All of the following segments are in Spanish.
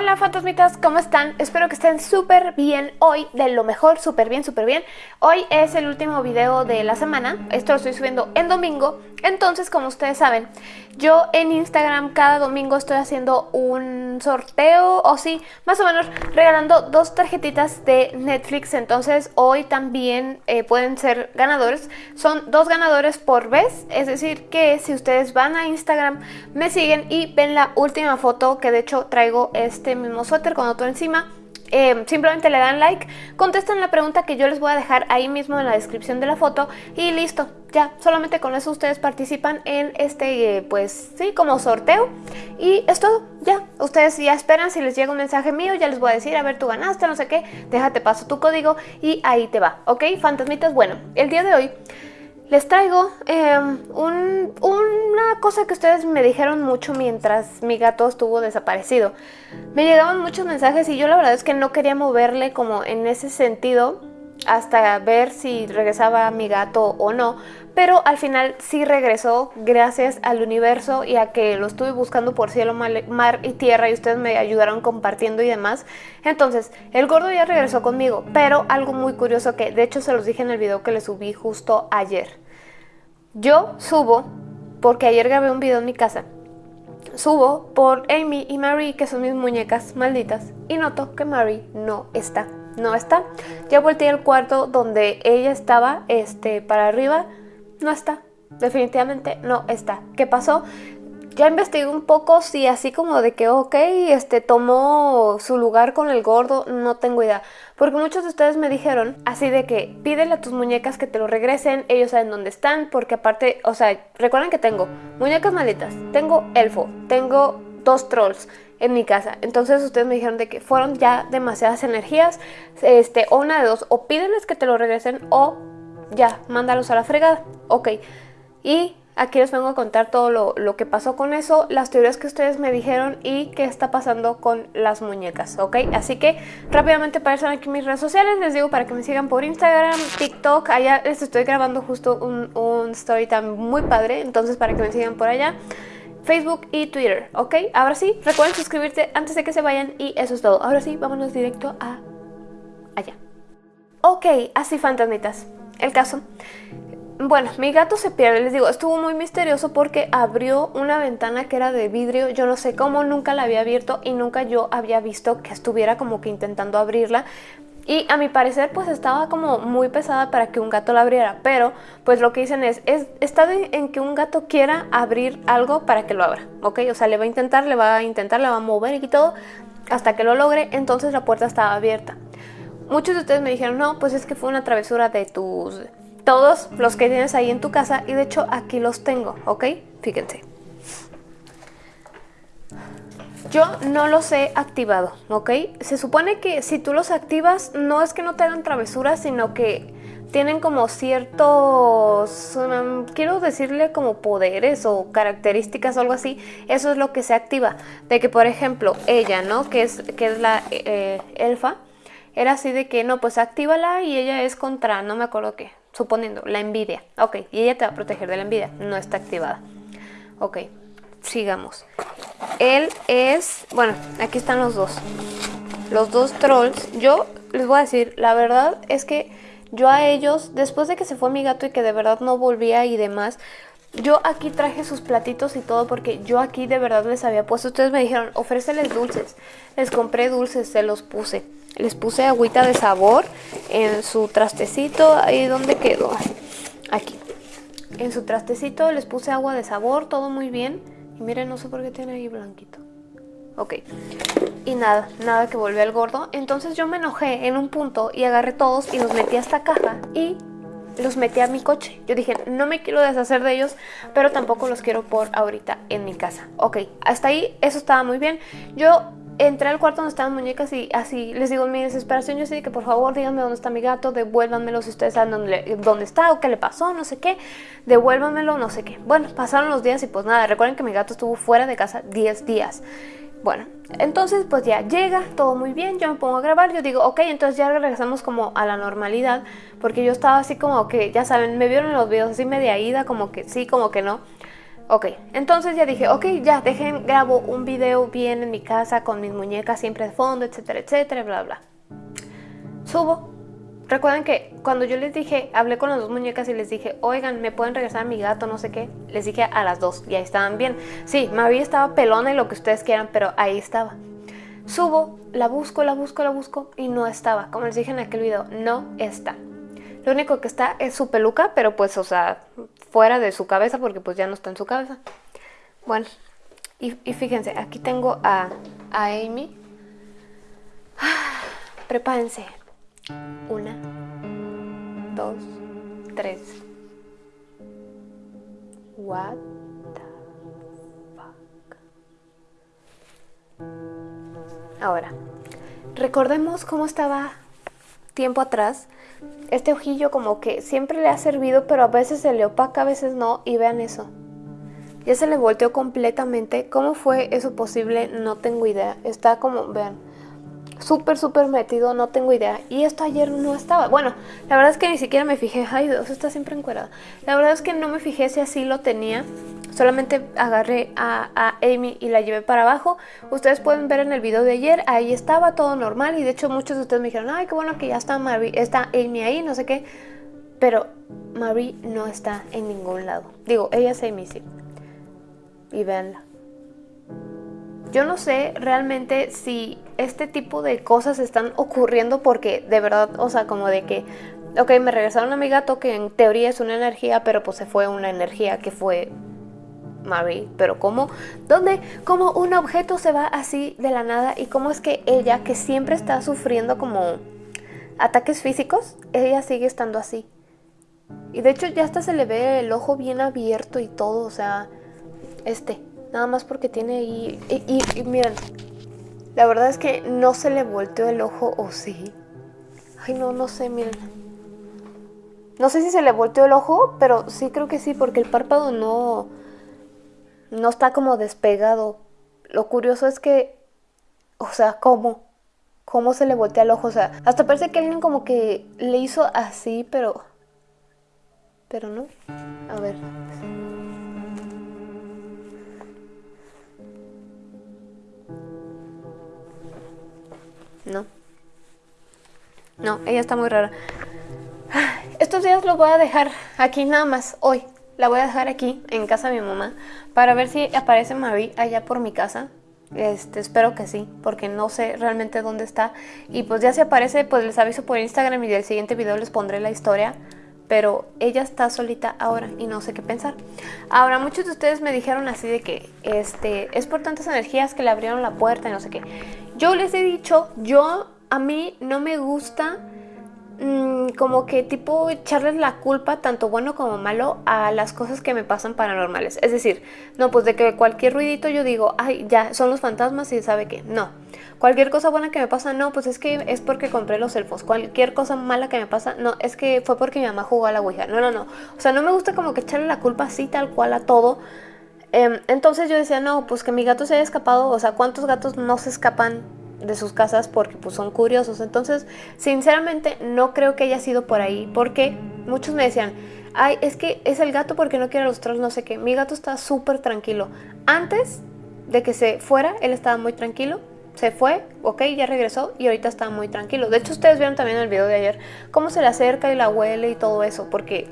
Hola fantasmitas, ¿cómo están? Espero que estén súper bien hoy, de lo mejor, súper bien, súper bien. Hoy es el último video de la semana, esto lo estoy subiendo en domingo. Entonces, como ustedes saben, yo en Instagram cada domingo estoy haciendo un sorteo, o sí, más o menos regalando dos tarjetitas de Netflix. Entonces, hoy también eh, pueden ser ganadores. Son dos ganadores por vez, es decir, que si ustedes van a Instagram, me siguen y ven la última foto que de hecho traigo este mismo suéter con otro encima. Eh, simplemente le dan like, contestan la pregunta que yo les voy a dejar ahí mismo en la descripción de la foto y listo, ya, solamente con eso ustedes participan en este, eh, pues sí, como sorteo y es todo, ya, ustedes ya esperan si les llega un mensaje mío, ya les voy a decir, a ver, tú ganaste, no sé qué, déjate paso tu código y ahí te va, ¿ok? Fantasmitas, bueno, el día de hoy les traigo em, una cosa que ustedes me dijeron mucho mientras mi gato estuvo desaparecido. Me llegaban muchos mensajes y yo la verdad es que no quería moverle como en ese sentido hasta ver si regresaba mi gato o no, pero al final sí regresó gracias al universo y a que lo estuve buscando por cielo, mar y tierra y ustedes me ayudaron compartiendo y demás. Entonces, el gordo ya regresó conmigo, pero algo muy curioso que de hecho se los dije en el video que le subí justo ayer. Yo subo, porque ayer grabé un video en mi casa, subo por Amy y Marie, que son mis muñecas malditas, y noto que Marie no está. No está. Ya volteé al cuarto donde ella estaba, este, para arriba, no está. Definitivamente no está. ¿Qué pasó? ya investigué un poco si así como de que, ok, este tomó su lugar con el gordo, no tengo idea. Porque muchos de ustedes me dijeron así de que pídele a tus muñecas que te lo regresen, ellos saben dónde están, porque aparte, o sea, recuerden que tengo muñecas malitas, tengo elfo, tengo dos trolls en mi casa. Entonces ustedes me dijeron de que fueron ya demasiadas energías, este, o una de dos, o pídeles que te lo regresen o ya, mándalos a la fregada. Ok. Y Aquí les vengo a contar todo lo, que pasó con eso, las teorías que ustedes me dijeron y qué está pasando con las muñecas, ¿ok? Así que rápidamente aparecen aquí mis redes sociales, les digo para que me sigan por Instagram, TikTok, allá les estoy grabando justo un, un story time muy padre, entonces para que me sigan por allá. Facebook y Twitter, ¿ok? Ahora sí, recuerden suscribirte antes de que se vayan y eso es todo. Ahora sí, vámonos directo a allá. Ok, así fantasmitas. El caso bueno, mi gato se pierde, les digo, estuvo muy misterioso porque abrió una ventana que era de vidrio, yo no sé cómo, nunca la había abierto y nunca yo había visto que estuviera como que intentando abrirla. Y a mi parecer pues estaba como muy pesada para que un gato la abriera, pero pues lo que dicen es, es está en que un gato quiera abrir algo para que lo abra, ¿ok? O sea, le va a intentar, le va a intentar, le va a mover y todo hasta que lo logre, entonces la puerta estaba abierta. Muchos de ustedes me dijeron, no, pues es que fue una travesura de tus todos los que tienes ahí en tu casa y de hecho aquí los tengo, ¿ok? Fíjense. Yo no los he activado, ¿ok? Se supone que si tú los activas no es que no te hagan travesuras, sino que tienen como ciertos, um, quiero decirle como poderes o características o algo así, eso es lo que se activa. De que por ejemplo ella, ¿no? Que es, que es la eh, elfa, era así de que no, pues actívala y ella es contra, no me acuerdo qué, suponiendo, la envidia. Ok, y ella te va a proteger de la envidia, no está activada. Ok, sigamos. Él es, bueno, aquí están los dos. Los dos trolls. Yo les voy a decir, la verdad es que yo a ellos, después de que se fue mi gato y que de verdad no volvía y demás, yo aquí traje sus platitos y todo porque yo aquí de verdad les había puesto. Ustedes me dijeron, ofréceles dulces. Les compré dulces, se los puse. Les puse agüita de sabor en su trastecito. Ahí donde quedó. Aquí. En su trastecito les puse agua de sabor, todo muy bien. Y miren, no sé por qué tiene ahí blanquito. Ok. Y nada, nada que volvió al gordo. Entonces yo me enojé en un punto y agarré todos y los metí a esta caja y los metí a mi coche. Yo dije, no me quiero deshacer de ellos, pero tampoco los quiero por ahorita en mi casa. Ok, hasta ahí eso estaba muy bien. Yo entré al cuarto donde estaban muñecas y así les digo mi desesperación, yo sé que por favor díganme dónde está mi gato, devuélvanmelo si ustedes saben dónde, dónde está o qué le pasó, no sé qué, devuélvanmelo, no sé qué. Bueno, pasaron los días y pues nada, recuerden que mi gato estuvo fuera de casa 10 días. Bueno, entonces pues ya llega, todo muy bien, yo me pongo a grabar, yo digo, ok, entonces ya regresamos como a la normalidad, porque yo estaba así como que, ya saben, me vieron en los videos así media ida, como que sí, como que no. Ok, entonces ya dije, ok, ya, dejen, grabo un video bien en mi casa con mis muñecas siempre de fondo, etcétera, etcétera, bla, bla. Subo. Recuerden que cuando yo les dije, hablé con las dos muñecas y les dije, oigan, ¿me pueden regresar a mi gato? No sé qué. Les dije a las dos y ahí estaban bien. Sí, María estaba pelona y lo que ustedes quieran, pero ahí estaba. Subo, la busco, la busco, la busco y no estaba. Como les dije en aquel video, no está. Lo único que está es su peluca, pero pues, o sea, fuera de su cabeza porque pues ya no está en su cabeza. Bueno, y, fíjense, aquí tengo a, Amy. Prepárense. Una, dos, tres. What the fuck? Ahora, recordemos cómo estaba tiempo atrás este ojillo como que siempre le ha servido, pero a veces se le opaca, a veces no, y vean eso. Ya se le volteó completamente. ¿Cómo fue eso posible? No tengo idea. Está como, vean, súper, súper metido, no tengo idea. Y esto ayer no estaba. Bueno, la verdad es que ni siquiera me fijé. Ay, Dios, está siempre encuerada. La verdad es que no me fijé si así lo tenía. Solamente agarré a, Amy y la llevé para abajo. Ustedes pueden ver en el video de ayer, ahí estaba todo normal. Y de hecho muchos de ustedes me dijeron, ay, qué bueno que ya está, Marie, está Amy ahí, no sé qué. Pero Marie no está en ningún lado. Digo, ella es Amy, sí. Y véanla. Yo no sé realmente si este tipo de cosas están ocurriendo porque de verdad, o sea, como de que, ok, me regresaron a mi gato que en teoría es una energía, pero pues se fue una energía que fue Marie, pero ¿cómo? ¿Dónde? ¿Cómo un objeto se va así de la nada? ¿Y cómo es que ella, que siempre está sufriendo como ataques físicos, ella sigue estando así? Y de hecho ya hasta se le ve el ojo bien abierto y todo, o sea, este, Nada más porque tiene ahí... Y, miren, la verdad es que no se le volteó el ojo o sí. Ay, no, no sé, miren. No sé si se le volteó el ojo, pero sí creo que sí, porque el párpado no... No está como despegado. Lo curioso es que... O sea, ¿cómo? ¿Cómo se le voltea el ojo? O sea, hasta parece que alguien como que le hizo así, pero... Pero no. A ver... No. No, ella está muy rara. Estos días lo voy a dejar aquí nada más, hoy. La voy a dejar aquí, en casa de mi mamá, para ver si aparece Marie allá por mi casa. Este, espero que sí, porque no sé realmente dónde está. Y pues ya si aparece, pues les aviso por Instagram y del siguiente video les pondré la historia. Pero ella está solita ahora y no sé qué pensar. Ahora, muchos de ustedes me dijeron así de que este, es por tantas energías que le abrieron la puerta y no sé qué. Yo les he dicho, yo a mí no me gusta mm, como que tipo echarles la culpa, tanto bueno como malo, a las cosas que me pasan paranormales. Es decir, no, pues de que cualquier ruidito yo digo, ay, ya, son los fantasmas y sabe que no. Cualquier cosa buena que me pasa, no, pues es que es porque compré los elfos. Cualquier cosa mala que me pasa, no, es que fue porque mi mamá jugó a la Ouija. No, no, no. O sea, no me gusta como que echarle la culpa así tal cual a todo Em, entonces yo decía, no, pues que mi gato se haya escapado, o sea, ¿cuántos gatos no se escapan de sus casas porque pues son curiosos? Entonces, sinceramente, no creo que haya sido por ahí, porque muchos me decían, ay, es que es el gato porque no quiere los trolls, no sé qué. Mi gato está súper tranquilo. Antes de que se fuera, él estaba muy tranquilo. Se fue, ok, ya regresó y ahorita está muy tranquilo. De hecho, ustedes vieron también en el video de ayer cómo se le acerca y la huele y todo eso, porque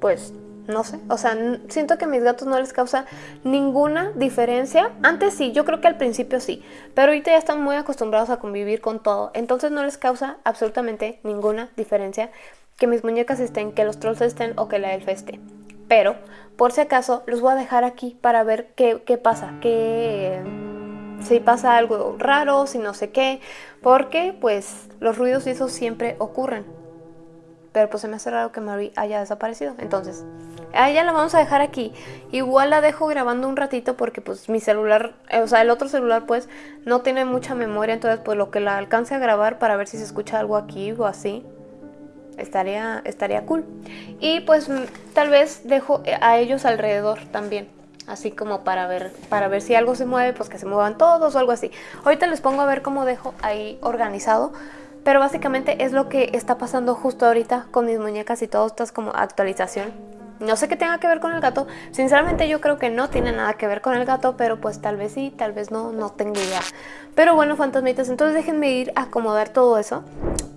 pues no sé, o sea, siento que a mis gatos no les causa ninguna diferencia. Antes sí, yo creo que al principio sí, pero ahorita ya están muy acostumbrados a convivir con todo, entonces no les causa absolutamente ninguna diferencia que mis muñecas estén, que los trolls estén o que la elfa esté. Pero, por si acaso, los voy a dejar aquí para ver qué, qué pasa, qué, si pasa algo raro, si no sé qué, porque pues los ruidos y eso siempre ocurren. Pero pues se me hace raro que Marie haya desaparecido. Entonces, a ella la vamos a dejar aquí. Igual la dejo grabando un ratito porque pues mi celular, eh, o sea, el otro celular pues no tiene mucha memoria. Entonces pues lo que la alcance a grabar para ver si se escucha algo aquí o así. Estaría, estaría cool. Y pues tal vez dejo eh, a ellos alrededor también así como para ver para ver si algo se mueve, pues que se muevan todos o algo así. Ahorita les pongo a ver cómo dejo ahí organizado, pero básicamente es lo que está pasando justo ahorita con mis muñecas y todo, esto es como actualización No sé qué tenga que ver con el gato. Sinceramente yo creo que no tiene nada que ver con el gato, pero pues tal vez sí, tal vez no, no tengo idea. Pero bueno, fantasmitas, entonces déjenme ir a acomodar todo eso.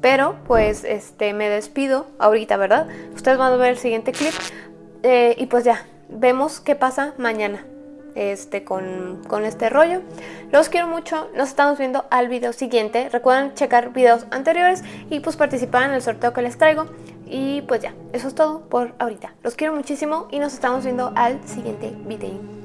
Pero pues este me despido ahorita, ¿verdad? Ustedes van a ver el siguiente clip. Eh, y pues ya, vemos qué pasa mañana este, con, con, este rollo. Los quiero mucho, nos estamos viendo al video siguiente. Recuerden checar videos anteriores y pues participar en el sorteo que les traigo. Y pues ya, eso es todo por ahorita. Los quiero muchísimo y nos estamos viendo al siguiente video.